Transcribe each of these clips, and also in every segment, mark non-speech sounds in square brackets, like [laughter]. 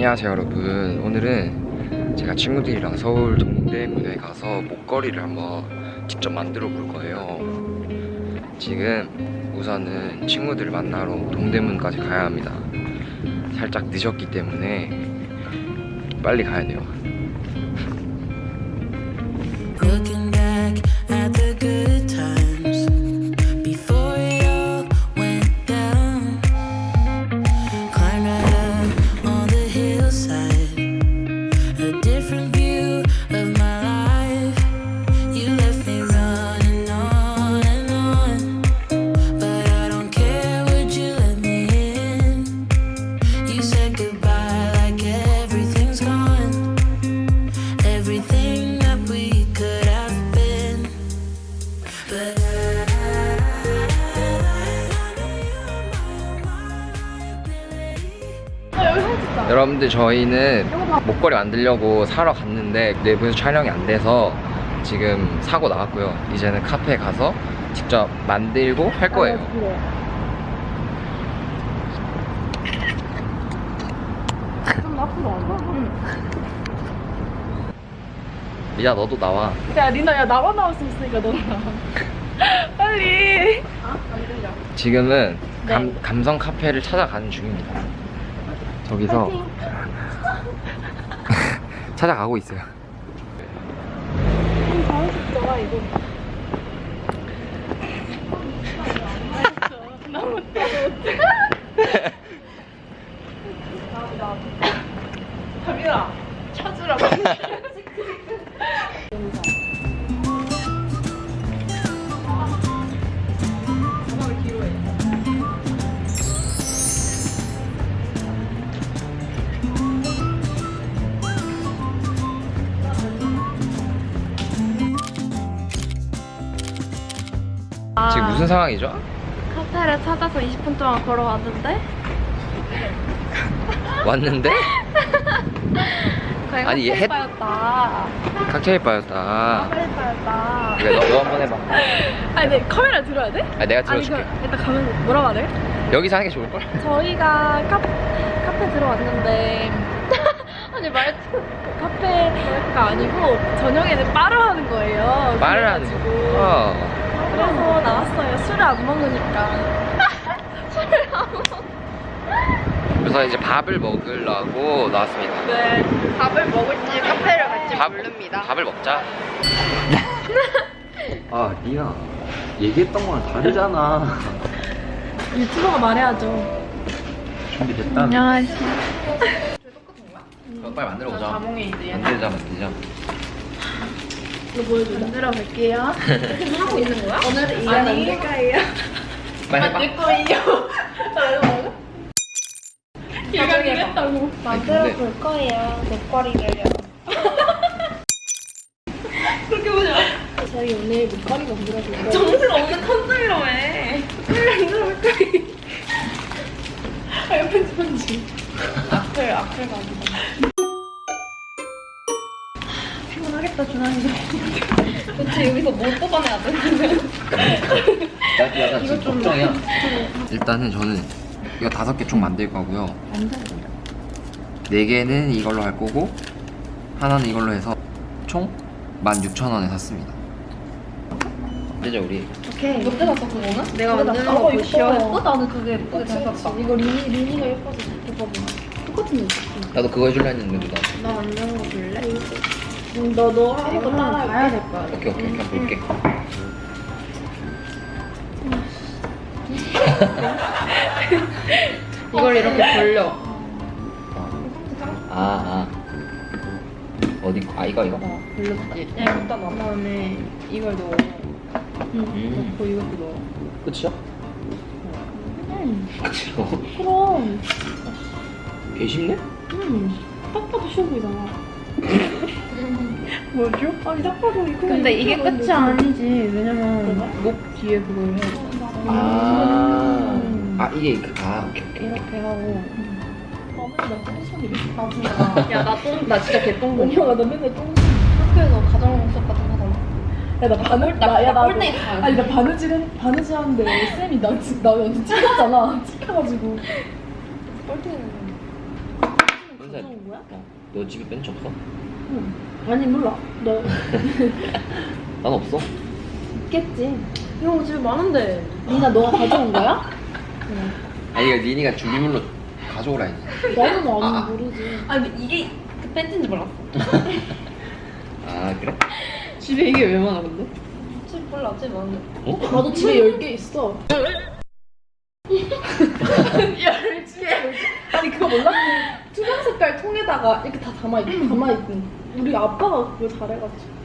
안녕하세요 여러분. 오늘은 제가 친구들이랑 서울 동대문에 가서 목걸이를 한번 직접 만들어 볼 거예요. 지금 우선은 친구들을 만나러 동대문까지 가야 합니다. 살짝 늦었기 때문에 빨리 가야 돼요 여러분들 저희는 목걸이 만들려고 사러 갔는데 내부에서 촬영이 안 돼서 지금 사고 나왔고요 이제는 카페에 가서 직접 만들고 할 거예요 좀 앞으로 와봐. 야 너도 나와 야, 리나, 야, 나만 나올 수 있으니까 너나 나와. [laughs] 빨리. 지금은 네. 감, 감성 카페를 찾아가는 중입니다 저기서 [laughs] 찾아가고 있어요 잘하셨죠, 이거. 무슨 상황이죠? 카페를 찾아서 20분 동안 걸어왔는데 왔는데 아니, 얘 햇- 햇바였다. 칵테일 바였다 햇바였다. 그래 너, 너 한번 해봐 아니, 내 카메라 들어야 돼? 아 내가 아니, 들어줄게 그, 일단 가면 뭐라고 하래? 여기서 하는 게 좋을걸? 저희가 카, 카페 들어왔는데 [laughs] 아니 말투 카페가 아니고 저녁에는 바를 하는 거예요. 말을 하는 거 그래가지고. 어. 그래서 나왔어요. 술을 안 먹으니까. [laughs] 술을 안 먹. 그래서 이제 밥을 먹으려고 나왔습니다 네. 밥을 먹을지 카페를 갈지 밥, 모릅니다. 밥을 먹자 [laughs] 아 니야 얘기했던 거랑 다르잖아 유튜버가 말해야죠. 준비됐다 안녕하세요. 그럼 빨리 만들어 보자 자몽에 이제 만들자 만들자 이거 보여줘. 만들어 볼게요. 하고 있는 거야? 오늘 이거? 빨리 해봐 거예요. 얘기하겠다고. 만들어 근데- 볼 거예요. 목걸이를요. 그렇게 보자. 저희 오늘 목걸이 만들어 볼 거예요. 정신 없는 컨셉이라며. 만들어 볼 거예요. [laughs] 아, 옆에 편지. 악플, 악플 가지고. 피곤하겠다, 준환이도. 도대체 여기서 뭘 뽑아내야 돼? 나 약간 지금 걱정이야 일단은 저는 이거 다섯 개 총 만들 거고요 네 개는 이걸로 할 거고 하나는 이걸로 해서 총 16,000원에 샀습니다 되죠 우리 오케이. 롯데 샀어 그거는? 내가 만드는 거 보시오. 예뻐 나는 그게 예쁘게 잘 샀다. 이거 리니 리니가 예뻐서 예뻐 똑같은 거 있어. 나도 그거 해줄라 했는데 누나 나 만드는 거 볼래? 응, 너 너 하는 거 따라 봐야 될 거야. 오케이 오케이 오케이 볼게 이걸 이렇게 벌려. 아, 아. 어디 아 이거 이거? 벌렸지. 야 일단 그 다음에 이걸 넣어. 응. 음. 넣고 이것도 넣어. 끝이야? 응. 끝이요? 그럼. 개 쉽네? 응. 딱 봐도 쉬워 보이잖아. 뭐죠? 아니 딱 봐도 이거. 근데 이게 끝이 아니지. 왜냐면 목 뒤에 그걸 해. 아, 음. 아 이게 그, 아 오케이 오케이 이렇게 하고. 야, 나 똥, 나 진짜 개똥. 언니가 나 맨날 똥. 학교에서 가정 수업 같은 거 하잖아. 야, 나 바늘, 나, 야, 나. 꼴등이 아니, 나 바느질, 했- 바느질 하는데 쌤이 나, 지- 나 완전 찍혔잖아. 찍혀가지고. 컨셉. 가져온 거야? 어. 너 집에 벤치 없어? 응. 아니 몰라. 너 [laughs] 난 없어. 있겠지. 거 집에 많은데. 니나 너가 가져온 거야? 응. [laughs] 아니 이거 니니가 준비물로 가져오라 했지. 나는 뭐 아. 모르지. 아니 이게 그 팬티인지 몰랐어. [laughs] 아 그래? 집에 이게 왜 많아 근데? 집 몰라 집 많은데. 어? 나도 집에 10개 있어. 열지. 아니 그거 몰라? 그 투명 색깔 통에다가 이렇게 다 담아 있, 담아 있는. 우리 아빠가 그거 잘해가지고.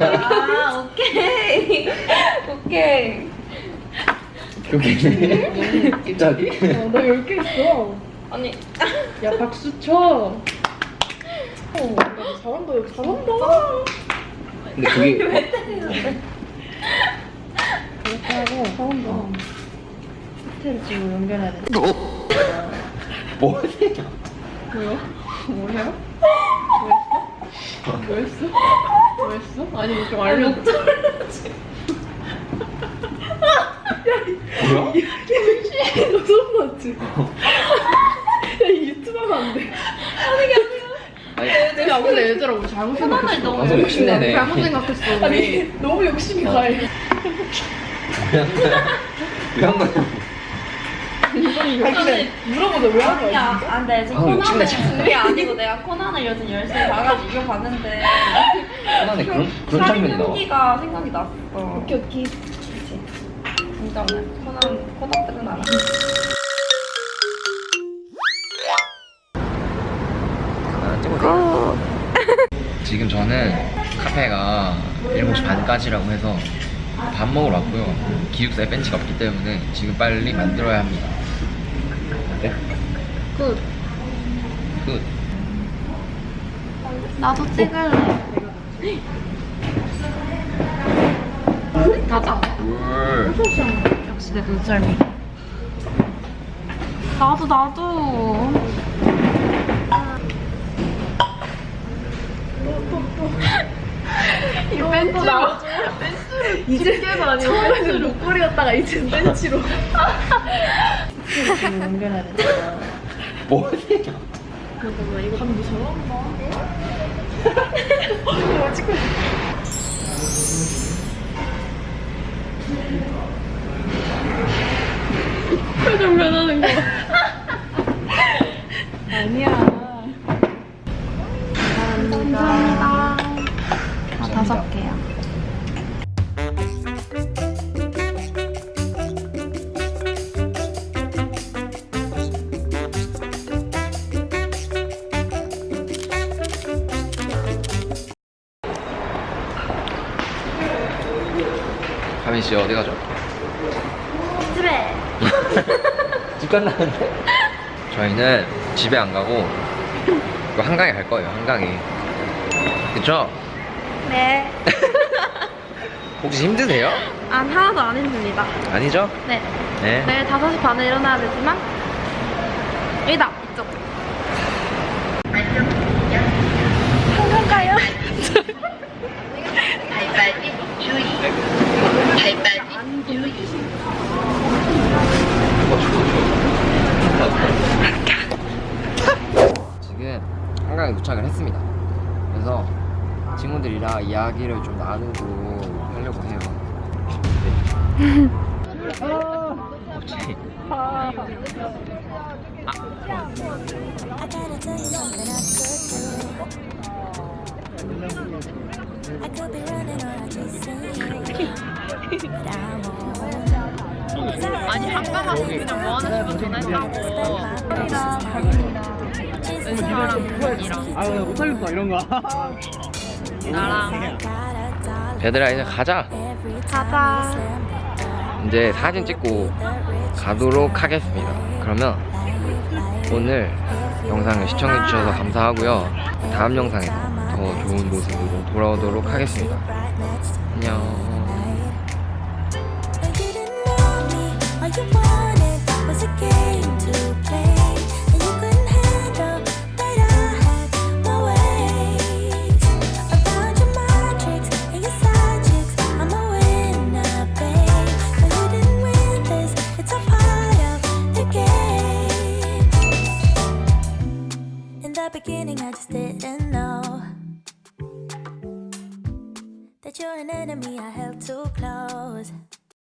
아 오케이 오케이. 그게 갑자기? 어, 나 10개 있어. 아니 야 박수 쳐. 어, 나 잘한다. 야, 잘한다. 근데 그게 이렇게 하고 잘한다. 호텔 지금 연결해야 돼. 뭐지? 뭐요? 뭐예요? 뭐 했어? 뭐 했어? 아니 뭐좀 알려줘. 뭐야? 너 소름 났지? 야, 이 유튜브 하면 안 돼. 아니 야, 근데 얘들아, 우리 잘못 생각했어. 너무 나도 욕심내네. 잘못 생각했어. 아니, 너무 욕심이 가해. 왜한 거야? 아니, 물어보자, 왜한 거야? 야, 진짜? 안 돼. 지금 아, 코난을. 그게 아니고 내가 코난을 요즘 열심히 봐가지고 이거 봤는데 편안해 그런 그런 장면이 나와. 살인기가 생각이 났어. 오케이, 오케이. 진짜 코난 코난들은 알아. 아, 지금 저는 카페가 7시 반까지라고 해서 밥 먹으러 왔고요. 기숙사에 벤치가 없기 때문에 지금 빨리 만들어야 합니다. 네? 굿. 굿. 나도 찍을래. [gasps] 가자. 물. 역시 내 눈썰미. 나도 나도. [laughs] 이 벤치로. 이제 깨도 아니고 벤치로 목걸이였다가 이제 벤치로. 지금 연결해야 돼. 뭐지? 잠깐만, 이거 감도 잘한다. 이거 찍고 [laughs] 가민 씨 어디 가죠? 집에. [laughs] 집 간다는데? 저희는 집에 안 가고 그 한강에 갈 거예요. 한강에. 그쵸? 네. [laughs] 혹시 힘드세요? 안 하나도 안 힘듭니다. 아니죠? 네. 네. 내일 5시 반에 일어나야 되지만 여기다 이쪽 한강 가요? 지금 한강에 도착을 했습니다. 그래서 친구들이랑 이야기를 좀 나누고 하려고 해요. 네. 혹시 I gotta tell you something I could do. I could be running or 아니 가서 그냥 뭐 하는 거 전화했다고 은서랑 부모이랑 아유 못하겠어 이런 거. 나랑 얘들아 이제 가자. 가자 이제 사진 찍고 가도록 하겠습니다. 그러면 오늘 영상을 시청해주셔서 감사하고요. 다음 영상에서 더 좋은 모습으로 돌아오도록 하겠습니다. 안녕. So.